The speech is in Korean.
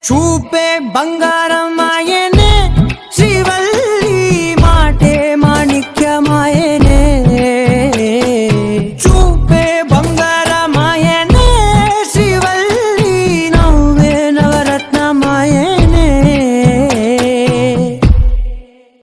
주배 방가